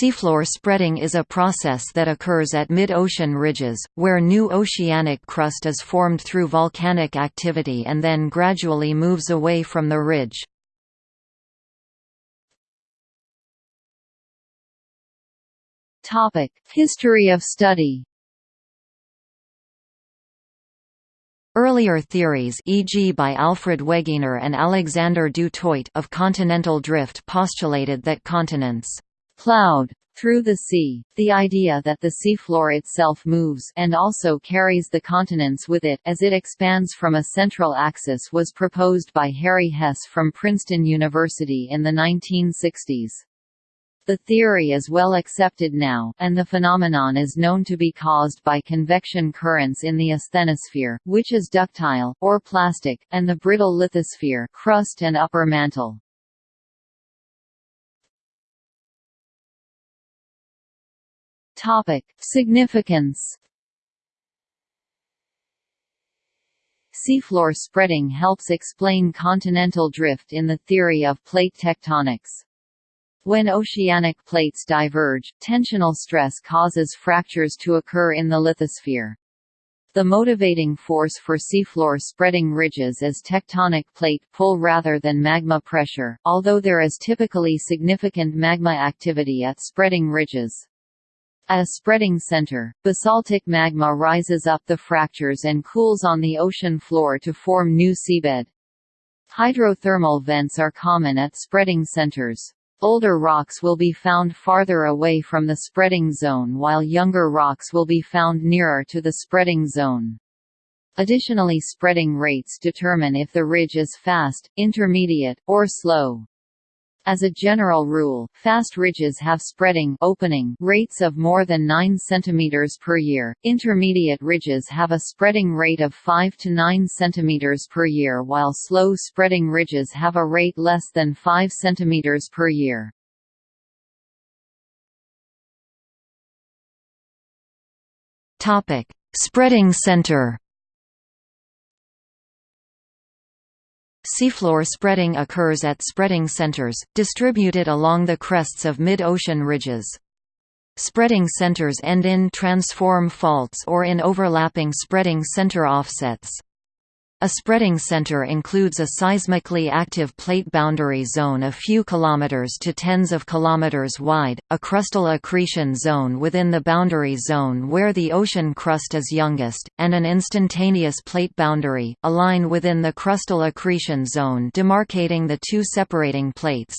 Seafloor spreading is a process that occurs at mid-ocean ridges, where new oceanic crust is formed through volcanic activity and then gradually moves away from the ridge. History of study Earlier theories e.g. by Alfred Wegener and Alexander du Toit of continental drift postulated that continents plowed through the sea, the idea that the seafloor itself moves and also carries the continents with it as it expands from a central axis was proposed by Harry Hess from Princeton University in the 1960s. The theory is well accepted now, and the phenomenon is known to be caused by convection currents in the asthenosphere, which is ductile, or plastic, and the brittle lithosphere crust and upper mantle. Topic. Significance Seafloor spreading helps explain continental drift in the theory of plate tectonics. When oceanic plates diverge, tensional stress causes fractures to occur in the lithosphere. The motivating force for seafloor spreading ridges is tectonic plate pull rather than magma pressure, although there is typically significant magma activity at spreading ridges. At a spreading center, basaltic magma rises up the fractures and cools on the ocean floor to form new seabed. Hydrothermal vents are common at spreading centers. Older rocks will be found farther away from the spreading zone while younger rocks will be found nearer to the spreading zone. Additionally spreading rates determine if the ridge is fast, intermediate, or slow. As a general rule, fast ridges have spreading opening rates of more than 9 cm per year, intermediate ridges have a spreading rate of 5 to 9 cm per year while slow spreading ridges have a rate less than 5 cm per year. Spreading center Seafloor spreading occurs at spreading centers, distributed along the crests of mid-ocean ridges. Spreading centers end in transform faults or in overlapping spreading center offsets. A spreading center includes a seismically active plate boundary zone a few kilometers to tens of kilometers wide, a crustal accretion zone within the boundary zone where the ocean crust is youngest, and an instantaneous plate boundary, a line within the crustal accretion zone demarcating the two separating plates.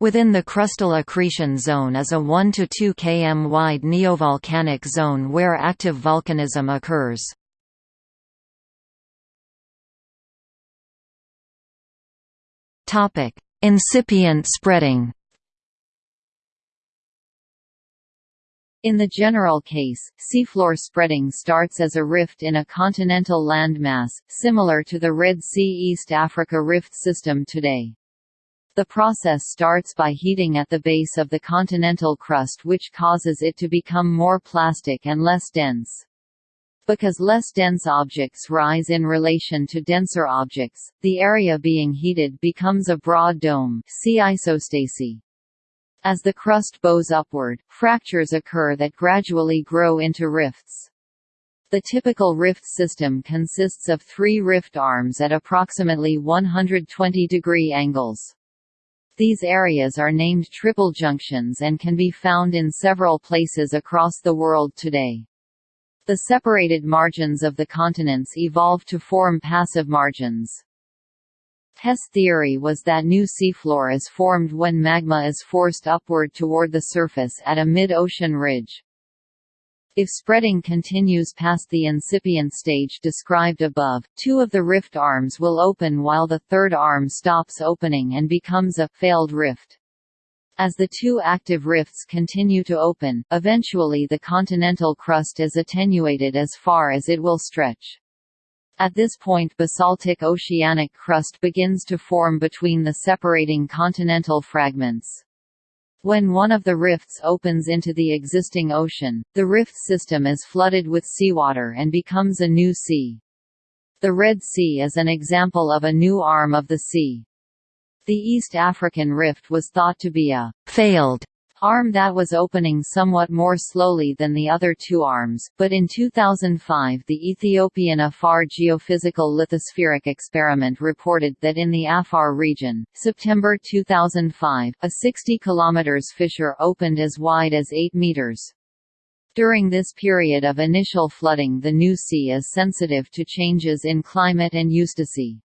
Within the crustal accretion zone is a 1 to 2 km wide neovolcanic zone where active volcanism occurs. Topic: Incipient spreading. In the general case, seafloor spreading starts as a rift in a continental landmass, similar to the Red Sea East Africa rift system today. The process starts by heating at the base of the continental crust which causes it to become more plastic and less dense. Because less dense objects rise in relation to denser objects, the area being heated becomes a broad dome see isostasy. As the crust bows upward, fractures occur that gradually grow into rifts. The typical rift system consists of three rift arms at approximately 120 degree angles. These areas are named triple junctions and can be found in several places across the world today. The separated margins of the continents evolved to form passive margins. Hess' theory was that new seafloor is formed when magma is forced upward toward the surface at a mid-ocean ridge. If spreading continues past the incipient stage described above, two of the rift arms will open while the third arm stops opening and becomes a failed rift. As the two active rifts continue to open, eventually the continental crust is attenuated as far as it will stretch. At this point basaltic oceanic crust begins to form between the separating continental fragments. When one of the rifts opens into the existing ocean, the rift system is flooded with seawater and becomes a new sea. The Red Sea is an example of a new arm of the sea. The East African Rift was thought to be a failed arm that was opening somewhat more slowly than the other two arms, but in 2005 the Ethiopian Afar geophysical lithospheric experiment reported that in the Afar region, September 2005, a 60 km fissure opened as wide as 8 meters. During this period of initial flooding the new sea is sensitive to changes in climate and eustacy.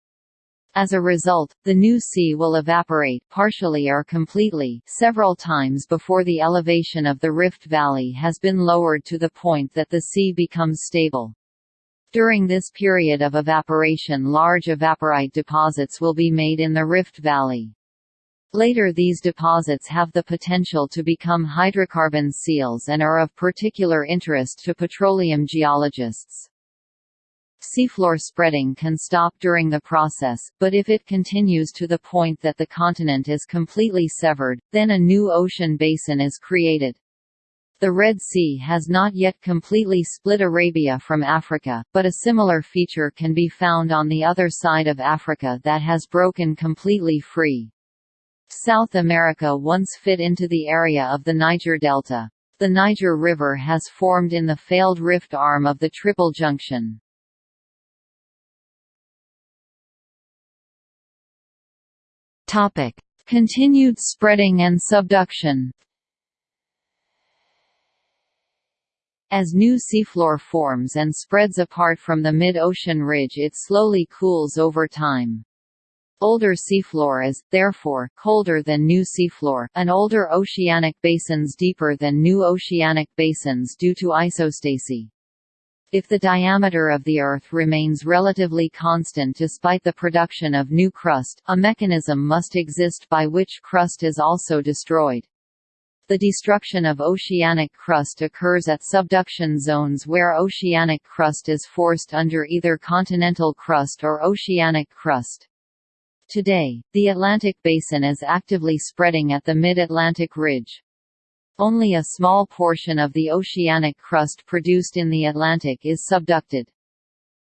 As a result, the new sea will evaporate partially or completely several times before the elevation of the Rift Valley has been lowered to the point that the sea becomes stable. During this period of evaporation large evaporite deposits will be made in the Rift Valley. Later these deposits have the potential to become hydrocarbon seals and are of particular interest to petroleum geologists. Seafloor spreading can stop during the process, but if it continues to the point that the continent is completely severed, then a new ocean basin is created. The Red Sea has not yet completely split Arabia from Africa, but a similar feature can be found on the other side of Africa that has broken completely free. South America once fit into the area of the Niger Delta. The Niger River has formed in the failed rift arm of the Triple Junction. Topic: Continued spreading and subduction. As new seafloor forms and spreads apart from the mid-ocean ridge it slowly cools over time. Older seafloor is, therefore, colder than new seafloor, and older oceanic basins deeper than new oceanic basins due to isostasy. If the diameter of the Earth remains relatively constant despite the production of new crust, a mechanism must exist by which crust is also destroyed. The destruction of oceanic crust occurs at subduction zones where oceanic crust is forced under either continental crust or oceanic crust. Today, the Atlantic Basin is actively spreading at the Mid-Atlantic Ridge. Only a small portion of the oceanic crust produced in the Atlantic is subducted.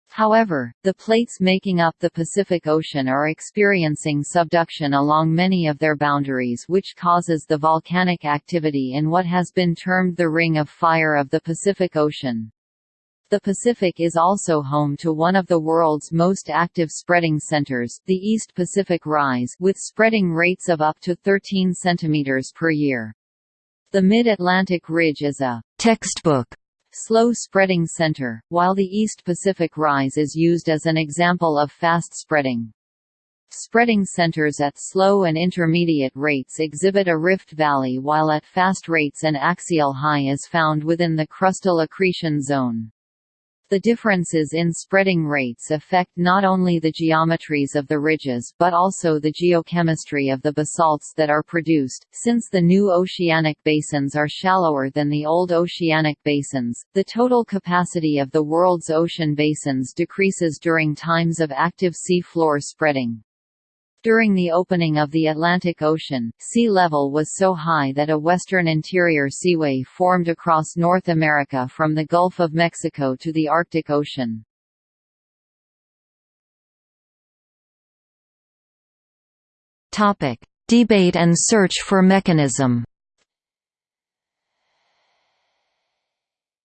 However, the plates making up the Pacific Ocean are experiencing subduction along many of their boundaries which causes the volcanic activity in what has been termed the Ring of Fire of the Pacific Ocean. The Pacific is also home to one of the world's most active spreading centers, the East Pacific Rise, with spreading rates of up to 13 cm per year. The Mid-Atlantic Ridge is a textbook slow-spreading center, while the East Pacific Rise is used as an example of fast spreading. Spreading centers at slow and intermediate rates exhibit a rift valley while at fast rates an axial high is found within the crustal accretion zone. The differences in spreading rates affect not only the geometries of the ridges but also the geochemistry of the basalts that are produced. Since the new oceanic basins are shallower than the old oceanic basins, the total capacity of the world's ocean basins decreases during times of active sea floor spreading. During the opening of the Atlantic Ocean, sea level was so high that a western interior seaway formed across North America from the Gulf of Mexico to the Arctic Ocean. Debate and search for mechanism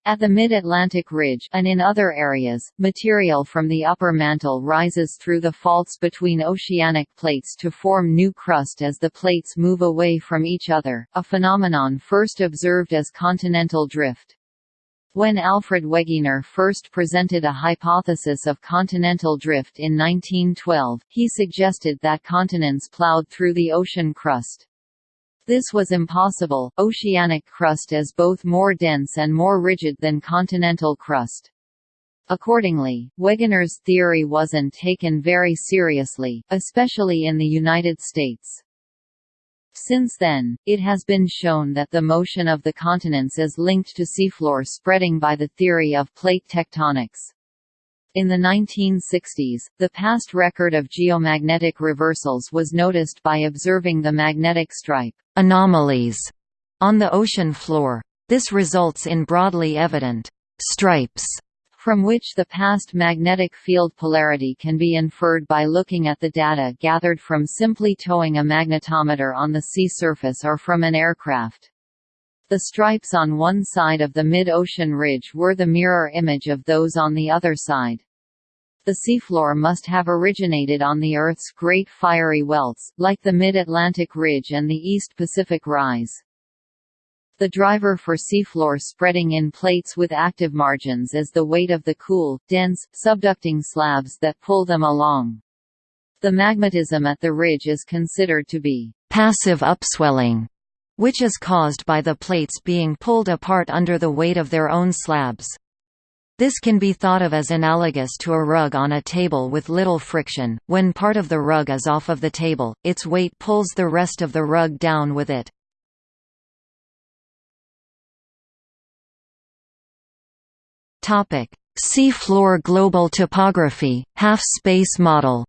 At the mid-Atlantic ridge and in other areas, material from the upper mantle rises through the faults between oceanic plates to form new crust as the plates move away from each other, a phenomenon first observed as continental drift. When Alfred Wegener first presented a hypothesis of continental drift in 1912, he suggested that continents plowed through the ocean crust. This was impossible, oceanic crust is both more dense and more rigid than continental crust. Accordingly, Wegener's theory wasn't taken very seriously, especially in the United States. Since then, it has been shown that the motion of the continents is linked to seafloor spreading by the theory of plate tectonics. In the 1960s, the past record of geomagnetic reversals was noticed by observing the magnetic stripe anomalies on the ocean floor. This results in broadly evident stripes from which the past magnetic field polarity can be inferred by looking at the data gathered from simply towing a magnetometer on the sea surface or from an aircraft. The stripes on one side of the mid-ocean ridge were the mirror image of those on the other side. The seafloor must have originated on the Earth's great fiery welts, like the Mid-Atlantic Ridge and the East Pacific Rise. The driver for seafloor spreading in plates with active margins is the weight of the cool, dense, subducting slabs that pull them along. The magmatism at the ridge is considered to be passive upswelling, which is caused by the plates being pulled apart under the weight of their own slabs. This can be thought of as analogous to a rug on a table with little friction. When part of the rug is off of the table, its weight pulls the rest of the rug down with it. Topic: Seafloor global topography, half-space model.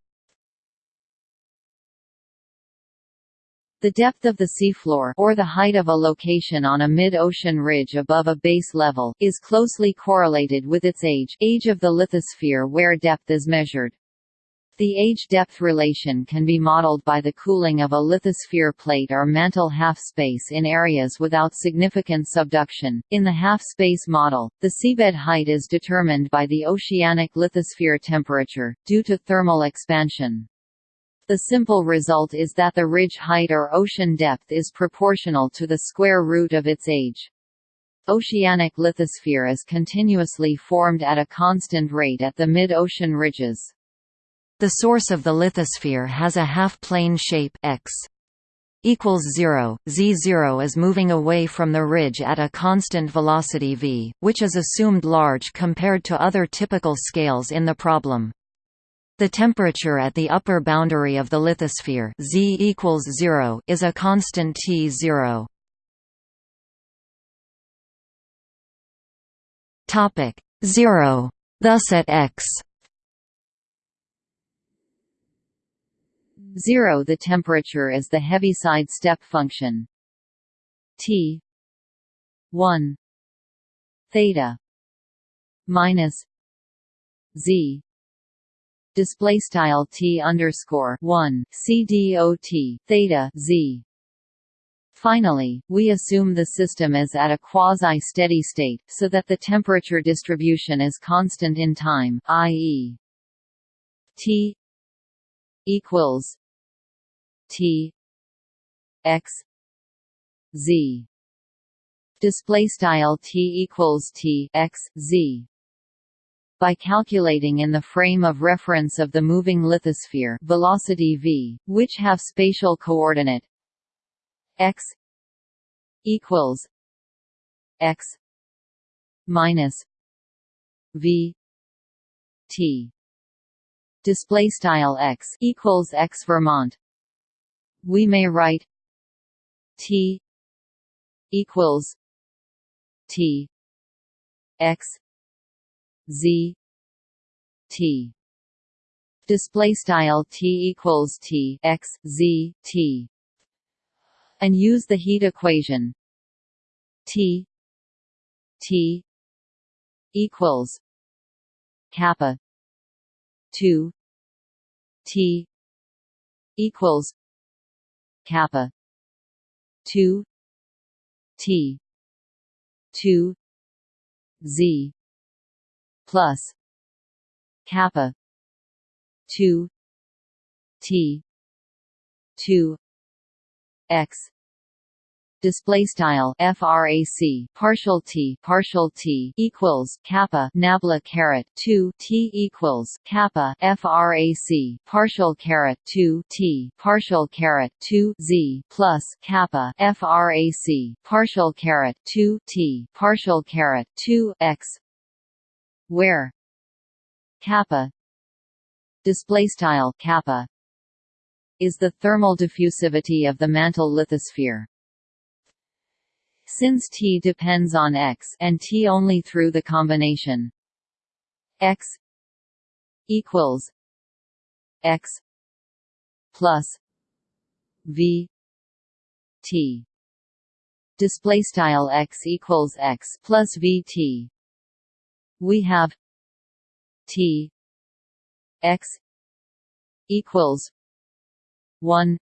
The depth of the seafloor or the height of a location on a mid-ocean ridge above a base level is closely correlated with its age, age of the lithosphere where depth is measured. The age-depth relation can be modeled by the cooling of a lithosphere plate or mantle half-space in areas without significant subduction. In the half-space model, the seabed height is determined by the oceanic lithosphere temperature, due to thermal expansion. The simple result is that the ridge height or ocean depth is proportional to the square root of its age. Oceanic lithosphere is continuously formed at a constant rate at the mid-ocean ridges. The source of the lithosphere has a half-plane shape x equals 0, z0 is moving away from the ridge at a constant velocity v, which is assumed large compared to other typical scales in the problem. The temperature at the upper boundary of the lithosphere z equals 0 is a constant T0. Topic 0. Thus at x 0 the temperature is the Heaviside step function T 1 theta minus Z display style T underscore 1 CDOT theta Z. Finally, we assume the system is at a quasi-steady state, so that the temperature distribution is constant in time, i.e. T equals T X Z. Display style T equals T X Z by calculating in the frame of reference of the moving lithosphere velocity v, which have spatial coordinate x equals x minus v t. Display style x equals x Vermont. We may write T equals T X Z T. Display style T equals T X Z T. And use the heat equation. T T equals kappa 2 T equals kappa 2 t 2 z plus kappa 2 t 2 x display style frac partial t partial t equals kappa nabla caret 2 t equals kappa frac partial caret 2 t partial caret 2 z plus kappa frac partial caret 2 t partial caret 2 x where? Kappa. Display style kappa. Is the thermal diffusivity of the mantle lithosphere. Since T depends on X and T only through the combination. X equals X plus V T. Display style X equals X plus V T we have T X equals 1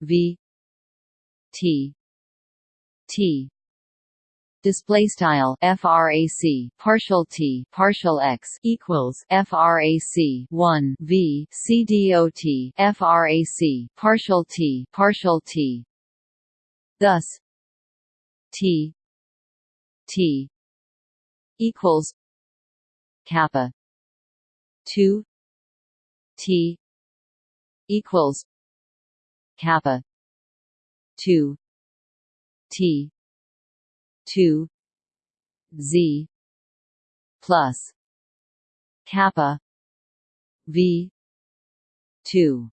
V T T. Display style frac partial t partial x equals frac 1 v c dot frac partial t partial t. Thus t t equals kappa 2 t equals kappa 2 t 2 z plus kappa v 2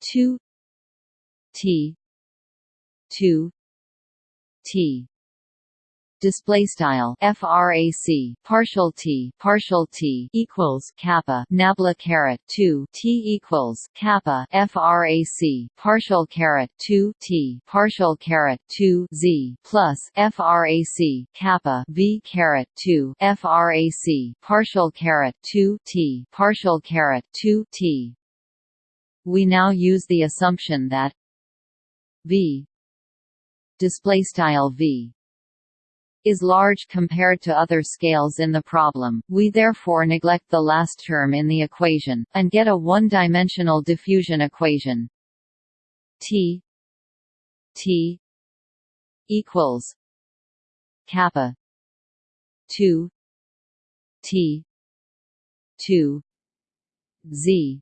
2 t 2 t display style frac partial t partial t equals kappa nabla caret 2 t equals kappa frac partial caret 2 t partial caret 2 z plus frac kappa v caret 2 frac partial caret 2 t partial caret 2 t. We now use the assumption that v display style v is large compared to other scales in the problem, we therefore neglect the last term in the equation, and get a one-dimensional diffusion equation. T T equals kappa 2 T 2 Z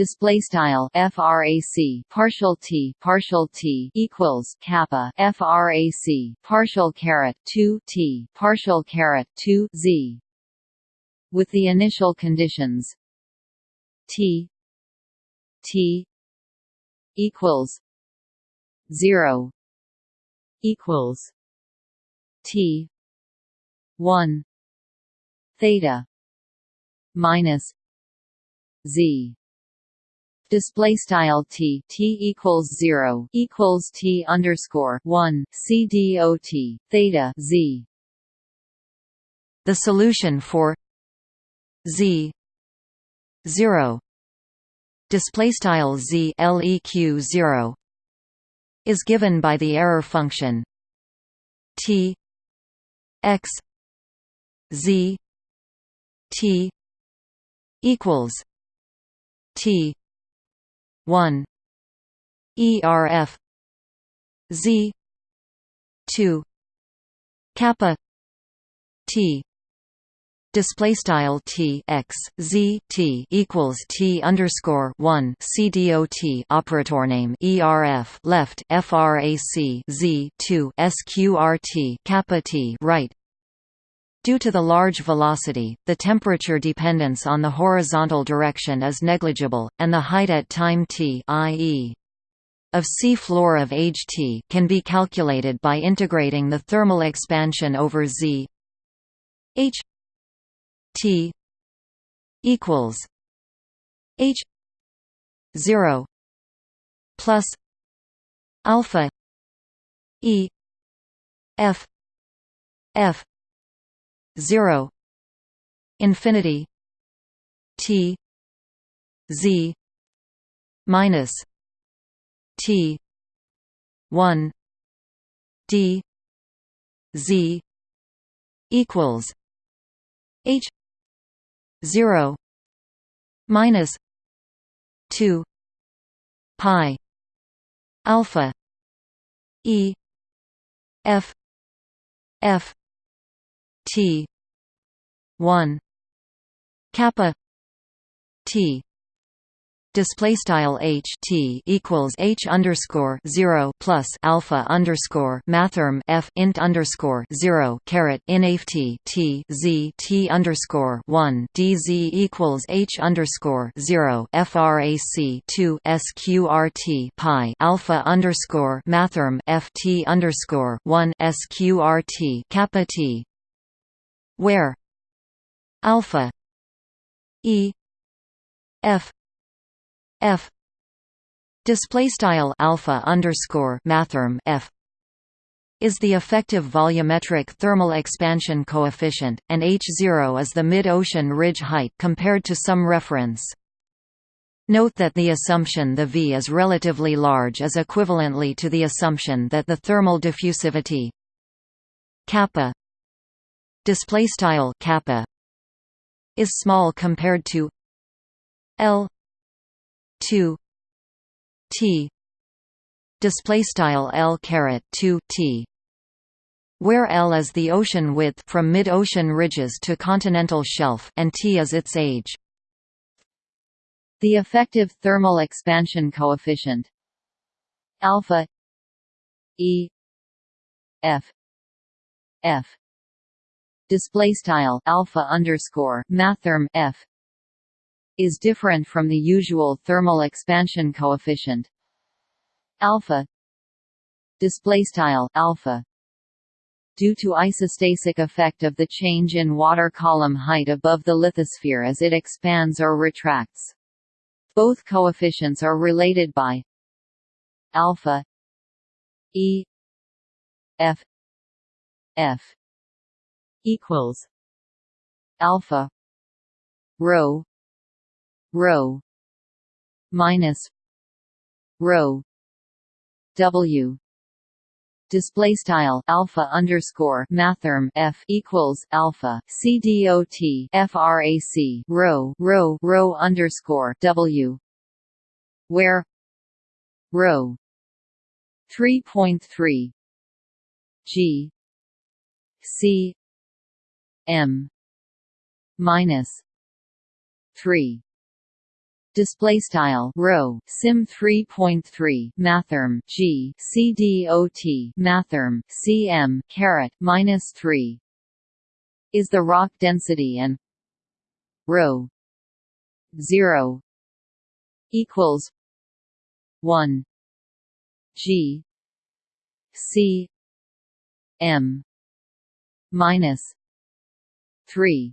display style frac partial t partial t equals kappa frac partial caret 2 t partial caret 2 z. With the initial conditions t t equals 0 equals t 1 theta minus z display style t t equals 0 equals t underscore 1 c dot theta z. The solution for z 0 display style z leq 0 is given by the error function t x z t equals t 1 ERF Z. 2 kappa. T. Display style T x Z T equals T underscore 1 CDOT operator name ERF left FRAC Z 2 SQRT kappa T. Right Due to the large velocity, the temperature dependence on the horizontal direction is negligible, and the height at time t i.e. of sea floor of age t can be calculated by integrating the thermal expansion over z h t equals h 0 plus alpha e f f 0 infinity. T. Z. Minus t. 1 d. Z. Equals h. 0 minus 2 pi alpha e f f T one. Kappa. T. Display style h t equals h underscore zero plus alpha underscore mathrm f int underscore zero caret inft t z t underscore one dz equals h underscore zero frac two sqrt pi alpha underscore mathrm f t underscore one sqrt kappa t. Where alpha. E. F. F. Display style alpha underscore mathrm f is the effective volumetric thermal expansion coefficient, and h0 is the mid-ocean ridge height compared to some reference. Note that the assumption the V is relatively large is equivalently to the assumption that the thermal diffusivity kappa display style kappa is small compared to L 2 T. Display style L caret 2 T where L is the ocean width from mid-ocean ridges to continental shelf and T is its age. The effective thermal expansion coefficient alpha E F F display style alpha underscore mathrm F is different from the usual thermal expansion coefficient. Alpha display style alpha due to isostasic effect of the change in water column height above the lithosphere as it expands or retracts. Both coefficients are related by alpha e f f equals alpha rho rho minus rho w. Display style alpha underscore mathrm f equals alpha c dot frac rho rho rho underscore w where rho 3.3 g c m. Minus 3 display style rho sim 3.3 mathrm g c dot mathrm cm caret minus 3 is the rock density and rho 0 equals 1 g c m minus 3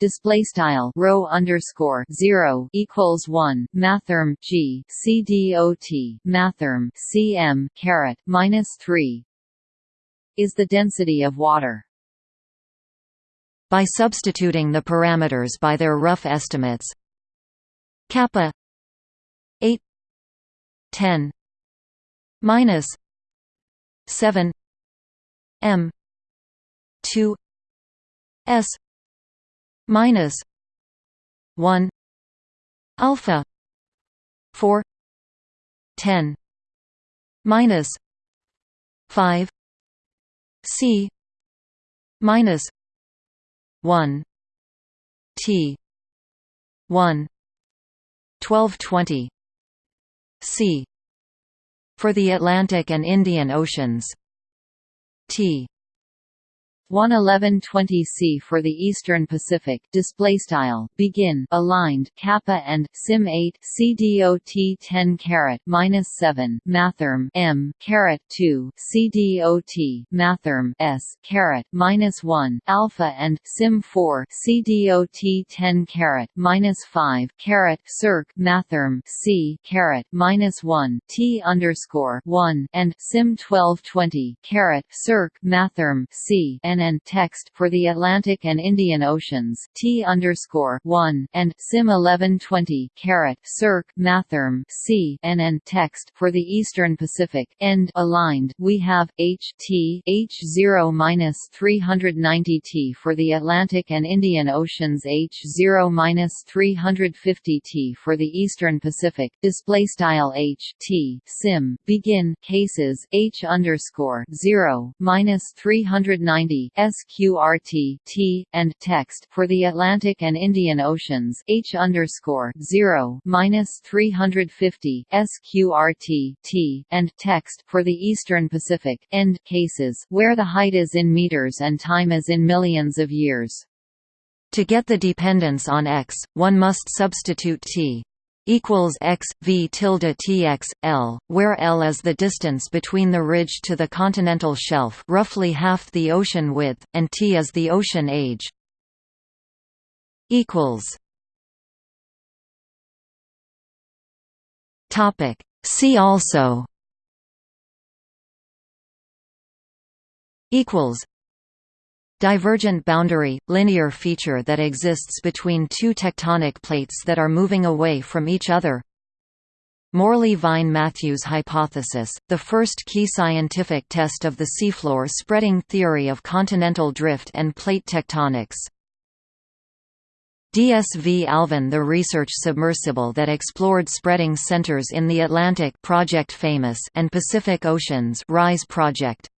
display style rho underscore zero equals one mathrm g c dot mathrm cm caret minus three is the density of water. By substituting the parameters by their rough estimates, kappa 8 10 minus 7 m 2 s minus 1 alpha 4 10 minus 5 c minus 1 t 1 1220 c for the Atlantic and Indian Oceans. T 11120 C for the Eastern Pacific display style begin aligned kappa and sim 8 CDOT 10 caret minus 7 mathrm M caret 2 CDOT mathrm S caret minus 1 alpha and sim 4 CDOT 10 caret minus 5 caret circ mathrm C caret minus 1 T underscore 1 and sim 1220 caret circ mathrm C and and text for the Atlantic and Indian Oceans T underscore one and Sim eleven twenty caret circ mathrm C and and text for the Eastern Pacific end aligned. We have H T H zero minus three hundred ninety T for the Atlantic and Indian Oceans H zero minus three hundred fifty T for the Eastern Pacific display style H T Sim begin cases H underscore zero minus three hundred ninety SQRT T and text for the Atlantic and Indian Oceans H underscore zero minus three hundred fifty SQRT T and text for the Eastern Pacific end cases where the height is in meters and time is in millions of years. To get the dependence on x, one must substitute t equals x v tilde tx l, where l is the distance between the ridge to the continental shelf, roughly half the ocean width, and t is the ocean age. Equals. Topic. See also. Equals. Divergent boundary – linear feature that exists between two tectonic plates that are moving away from each other Morley-Vine-Matthews hypothesis, the first key scientific test of the seafloor spreading theory of continental drift and plate tectonics. DSV Alvin the research submersible that explored spreading centers in the Atlantic Project Famous and Pacific Oceans RISE project.